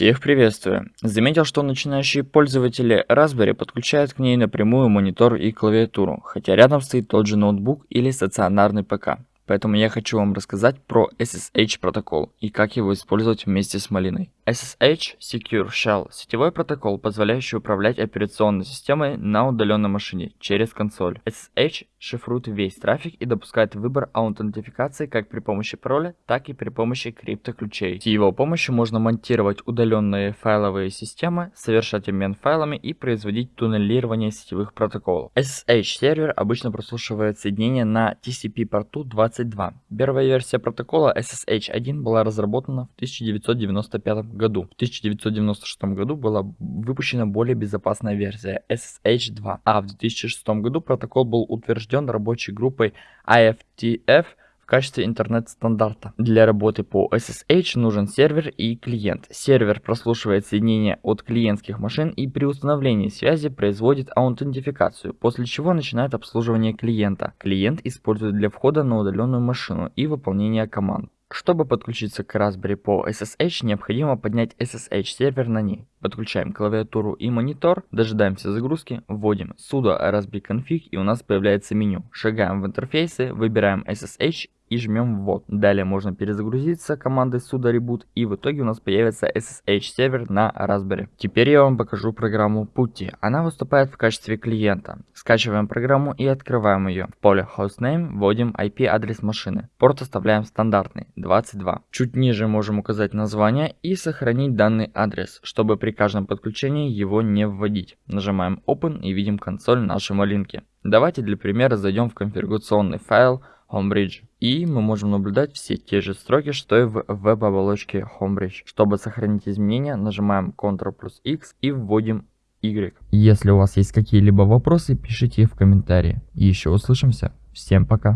Всех приветствую! Заметил, что начинающие пользователи Raspberry подключают к ней напрямую монитор и клавиатуру, хотя рядом стоит тот же ноутбук или стационарный ПК. Поэтому я хочу вам рассказать про SSH протокол и как его использовать вместе с малиной. SSH Secure Shell – сетевой протокол, позволяющий управлять операционной системой на удаленной машине через консоль. SSH шифрует весь трафик и допускает выбор аутентификации как при помощи пароля, так и при помощи криптоключей. С его помощью можно монтировать удаленные файловые системы, совершать обмен файлами и производить туннелирование сетевых протоколов. SSH сервер обычно прослушивает соединение на TCP порту 22. Первая версия протокола SSH 1 была разработана в 1995 году. В 1996 году была выпущена более безопасная версия SSH 2, а в 2006 году протокол был утвержден рабочей группой IFTF в качестве интернет-стандарта. Для работы по SSH нужен сервер и клиент. Сервер прослушивает соединение от клиентских машин и при установлении связи производит аутентификацию, после чего начинает обслуживание клиента. Клиент использует для входа на удаленную машину и выполнения команд. Чтобы подключиться к Raspberry по SSH, необходимо поднять SSH сервер на ней. Подключаем клавиатуру и монитор, дожидаемся загрузки, вводим sudo raspberry config и у нас появляется меню. Шагаем в интерфейсы, выбираем SSH и жмем ввод. Далее можно перезагрузиться командой sudo reboot и в итоге у нас появится SSH сервер на Raspberry. Теперь я вам покажу программу Putty. Она выступает в качестве клиента. Скачиваем программу и открываем ее. В поле hostname вводим IP адрес машины. Порт оставляем стандартный 22. Чуть ниже можем указать название и сохранить данный адрес, чтобы при каждом подключении его не вводить. Нажимаем Open и видим консоль нашей малинки. Давайте для примера зайдем в конфигурационный файл Homebridge. И мы можем наблюдать все те же строки, что и в веб-оболочке Homebridge. Чтобы сохранить изменения, нажимаем Ctrl плюс X и вводим Y. Если у вас есть какие-либо вопросы, пишите их в комментарии. Еще услышимся. Всем пока.